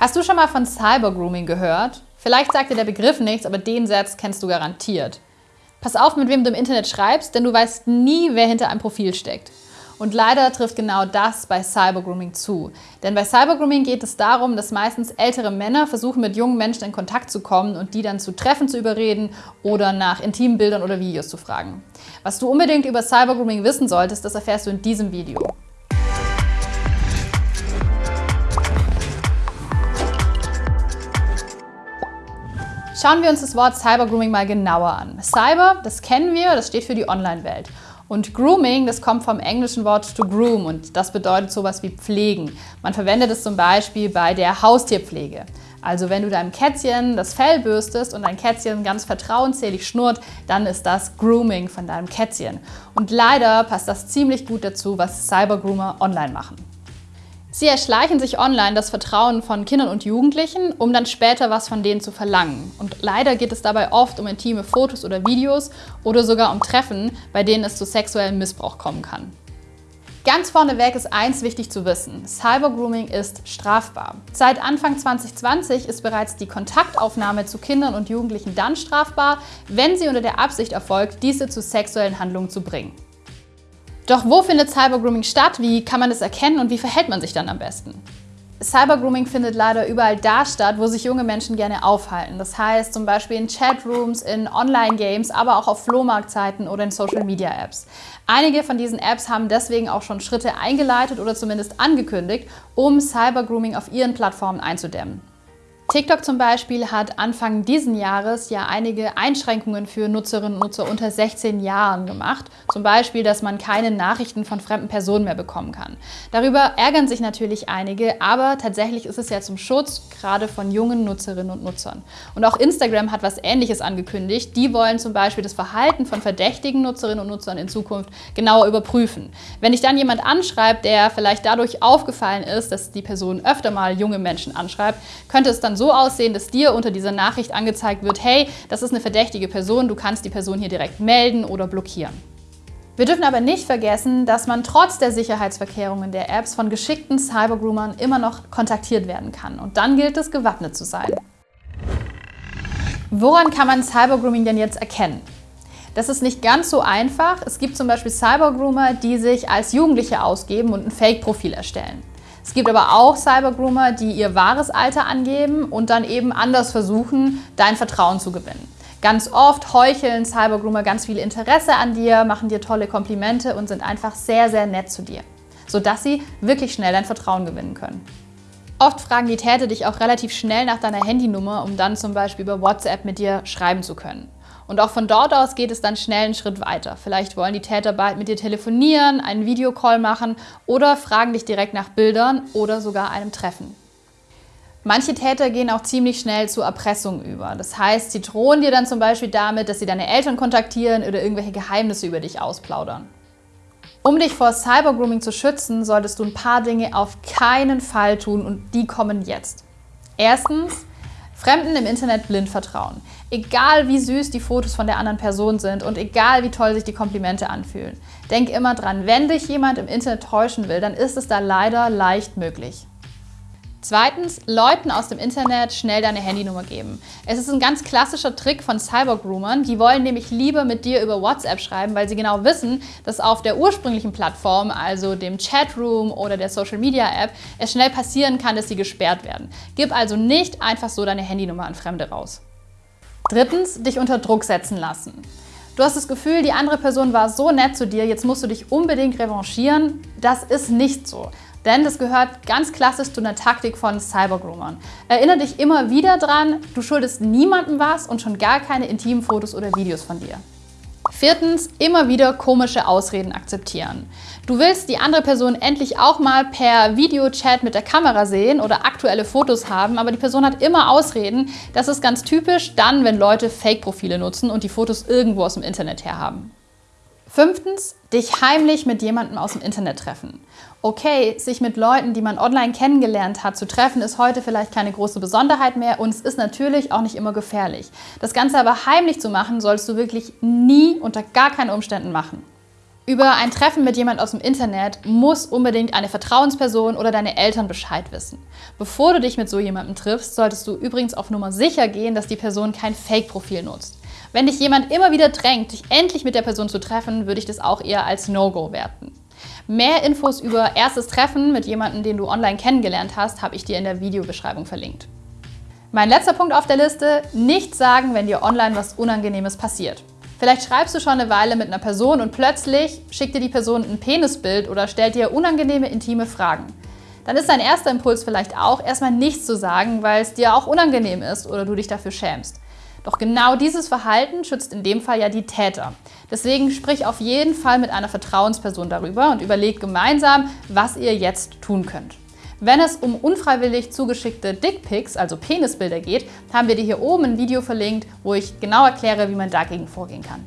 Hast du schon mal von Cybergrooming gehört? Vielleicht sagt dir der Begriff nichts, aber den Satz kennst du garantiert. Pass auf, mit wem du im Internet schreibst, denn du weißt nie, wer hinter einem Profil steckt. Und leider trifft genau das bei Cybergrooming zu. Denn bei Cybergrooming geht es darum, dass meistens ältere Männer versuchen, mit jungen Menschen in Kontakt zu kommen und die dann zu Treffen zu überreden oder nach intimen Bildern oder Videos zu fragen. Was du unbedingt über Cybergrooming wissen solltest, das erfährst du in diesem Video. Schauen wir uns das Wort Cybergrooming mal genauer an. Cyber, das kennen wir, das steht für die Online-Welt. Und Grooming, das kommt vom englischen Wort to groom und das bedeutet sowas wie pflegen. Man verwendet es zum Beispiel bei der Haustierpflege. Also wenn du deinem Kätzchen das Fell bürstest und dein Kätzchen ganz vertrauensselig schnurrt, dann ist das Grooming von deinem Kätzchen. Und leider passt das ziemlich gut dazu, was Cybergroomer online machen. Sie erschleichen sich online das Vertrauen von Kindern und Jugendlichen, um dann später was von denen zu verlangen. Und leider geht es dabei oft um intime Fotos oder Videos oder sogar um Treffen, bei denen es zu sexuellem Missbrauch kommen kann. Ganz vorneweg ist eins wichtig zu wissen. Cybergrooming ist strafbar. Seit Anfang 2020 ist bereits die Kontaktaufnahme zu Kindern und Jugendlichen dann strafbar, wenn sie unter der Absicht erfolgt, diese zu sexuellen Handlungen zu bringen. Doch wo findet Cybergrooming statt? Wie kann man es erkennen und wie verhält man sich dann am besten? Cybergrooming findet leider überall da statt, wo sich junge Menschen gerne aufhalten. Das heißt zum Beispiel in Chatrooms, in Online-Games, aber auch auf Flohmarktzeiten oder in Social-Media-Apps. Einige von diesen Apps haben deswegen auch schon Schritte eingeleitet oder zumindest angekündigt, um Cybergrooming auf ihren Plattformen einzudämmen. TikTok zum Beispiel hat Anfang diesen Jahres ja einige Einschränkungen für Nutzerinnen und Nutzer unter 16 Jahren gemacht. Zum Beispiel, dass man keine Nachrichten von fremden Personen mehr bekommen kann. Darüber ärgern sich natürlich einige, aber tatsächlich ist es ja zum Schutz gerade von jungen Nutzerinnen und Nutzern. Und auch Instagram hat was Ähnliches angekündigt. Die wollen zum Beispiel das Verhalten von verdächtigen Nutzerinnen und Nutzern in Zukunft genauer überprüfen. Wenn dich dann jemand anschreibt, der vielleicht dadurch aufgefallen ist, dass die Person öfter mal junge Menschen anschreibt, könnte es dann so aussehen, dass dir unter dieser Nachricht angezeigt wird, hey, das ist eine verdächtige Person, du kannst die Person hier direkt melden oder blockieren. Wir dürfen aber nicht vergessen, dass man trotz der Sicherheitsverkehrungen der Apps von geschickten Cybergroomern immer noch kontaktiert werden kann. Und dann gilt es, gewappnet zu sein. Woran kann man Cybergrooming denn jetzt erkennen? Das ist nicht ganz so einfach. Es gibt zum Beispiel Cybergroomer, die sich als Jugendliche ausgeben und ein Fake-Profil erstellen. Es gibt aber auch Cybergroomer, die ihr wahres Alter angeben und dann eben anders versuchen, dein Vertrauen zu gewinnen. Ganz oft heucheln Cybergroomer ganz viel Interesse an dir, machen dir tolle Komplimente und sind einfach sehr, sehr nett zu dir, sodass sie wirklich schnell dein Vertrauen gewinnen können. Oft fragen die Täter dich auch relativ schnell nach deiner Handynummer, um dann zum Beispiel über WhatsApp mit dir schreiben zu können. Und auch von dort aus geht es dann schnell einen Schritt weiter. Vielleicht wollen die Täter bald mit dir telefonieren, einen Videocall machen oder fragen dich direkt nach Bildern oder sogar einem Treffen. Manche Täter gehen auch ziemlich schnell zur Erpressung über. Das heißt, sie drohen dir dann zum Beispiel damit, dass sie deine Eltern kontaktieren oder irgendwelche Geheimnisse über dich ausplaudern. Um dich vor Cybergrooming zu schützen, solltest du ein paar Dinge auf keinen Fall tun und die kommen jetzt. Erstens, Fremden im Internet blind vertrauen. Egal wie süß die Fotos von der anderen Person sind und egal wie toll sich die Komplimente anfühlen. Denk immer dran, wenn dich jemand im Internet täuschen will, dann ist es da leider leicht möglich. Zweitens, Leuten aus dem Internet schnell deine Handynummer geben. Es ist ein ganz klassischer Trick von Cybergroomern. Die wollen nämlich lieber mit dir über WhatsApp schreiben, weil sie genau wissen, dass auf der ursprünglichen Plattform, also dem Chatroom oder der Social Media App, es schnell passieren kann, dass sie gesperrt werden. Gib also nicht einfach so deine Handynummer an Fremde raus. Drittens, dich unter Druck setzen lassen. Du hast das Gefühl, die andere Person war so nett zu dir, jetzt musst du dich unbedingt revanchieren. Das ist nicht so. Denn das gehört ganz klassisch zu einer Taktik von Cybergroomern. Erinnere dich immer wieder dran, du schuldest niemandem was und schon gar keine intimen Fotos oder Videos von dir. Viertens, immer wieder komische Ausreden akzeptieren. Du willst die andere Person endlich auch mal per Videochat mit der Kamera sehen oder aktuelle Fotos haben, aber die Person hat immer Ausreden. Das ist ganz typisch dann, wenn Leute Fake-Profile nutzen und die Fotos irgendwo aus dem Internet herhaben. Fünftens, dich heimlich mit jemandem aus dem Internet treffen. Okay, sich mit Leuten, die man online kennengelernt hat, zu treffen, ist heute vielleicht keine große Besonderheit mehr und es ist natürlich auch nicht immer gefährlich. Das Ganze aber heimlich zu machen, sollst du wirklich nie unter gar keinen Umständen machen. Über ein Treffen mit jemand aus dem Internet muss unbedingt eine Vertrauensperson oder deine Eltern Bescheid wissen. Bevor du dich mit so jemandem triffst, solltest du übrigens auf Nummer sicher gehen, dass die Person kein Fake-Profil nutzt. Wenn dich jemand immer wieder drängt, dich endlich mit der Person zu treffen, würde ich das auch eher als No-Go werten. Mehr Infos über erstes Treffen mit jemandem, den du online kennengelernt hast, habe ich dir in der Videobeschreibung verlinkt. Mein letzter Punkt auf der Liste, nicht sagen, wenn dir online was Unangenehmes passiert. Vielleicht schreibst du schon eine Weile mit einer Person und plötzlich schickt dir die Person ein Penisbild oder stellt dir unangenehme, intime Fragen. Dann ist dein erster Impuls vielleicht auch, erstmal nichts zu sagen, weil es dir auch unangenehm ist oder du dich dafür schämst. Doch genau dieses Verhalten schützt in dem Fall ja die Täter. Deswegen sprich auf jeden Fall mit einer Vertrauensperson darüber und überleg gemeinsam, was ihr jetzt tun könnt. Wenn es um unfreiwillig zugeschickte Dickpics, also Penisbilder geht, haben wir dir hier oben ein Video verlinkt, wo ich genau erkläre, wie man dagegen vorgehen kann.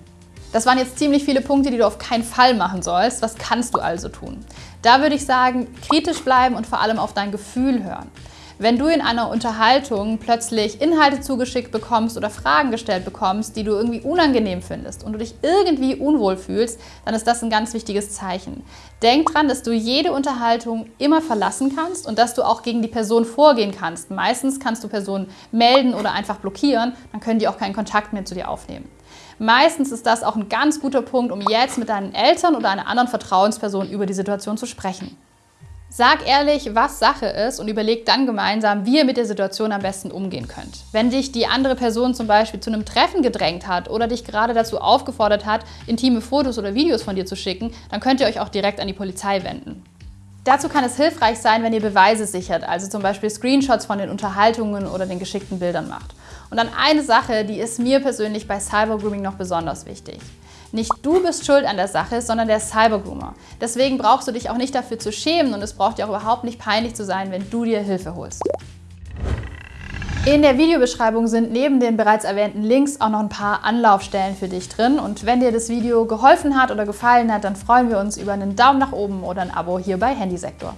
Das waren jetzt ziemlich viele Punkte, die du auf keinen Fall machen sollst. Was kannst du also tun? Da würde ich sagen, kritisch bleiben und vor allem auf dein Gefühl hören. Wenn du in einer Unterhaltung plötzlich Inhalte zugeschickt bekommst oder Fragen gestellt bekommst, die du irgendwie unangenehm findest und du dich irgendwie unwohl fühlst, dann ist das ein ganz wichtiges Zeichen. Denk dran, dass du jede Unterhaltung immer verlassen kannst und dass du auch gegen die Person vorgehen kannst. Meistens kannst du Personen melden oder einfach blockieren, dann können die auch keinen Kontakt mehr zu dir aufnehmen. Meistens ist das auch ein ganz guter Punkt, um jetzt mit deinen Eltern oder einer anderen Vertrauensperson über die Situation zu sprechen. Sag ehrlich, was Sache ist und überleg dann gemeinsam, wie ihr mit der Situation am besten umgehen könnt. Wenn dich die andere Person zum Beispiel zu einem Treffen gedrängt hat oder dich gerade dazu aufgefordert hat, intime Fotos oder Videos von dir zu schicken, dann könnt ihr euch auch direkt an die Polizei wenden. Dazu kann es hilfreich sein, wenn ihr Beweise sichert, also zum Beispiel Screenshots von den Unterhaltungen oder den geschickten Bildern macht. Und dann eine Sache, die ist mir persönlich bei Cybergrooming noch besonders wichtig. Nicht du bist schuld an der Sache, sondern der Cybergroomer. Deswegen brauchst du dich auch nicht dafür zu schämen und es braucht dir auch überhaupt nicht peinlich zu sein, wenn du dir Hilfe holst. In der Videobeschreibung sind neben den bereits erwähnten Links auch noch ein paar Anlaufstellen für dich drin. Und wenn dir das Video geholfen hat oder gefallen hat, dann freuen wir uns über einen Daumen nach oben oder ein Abo hier bei Handysektor.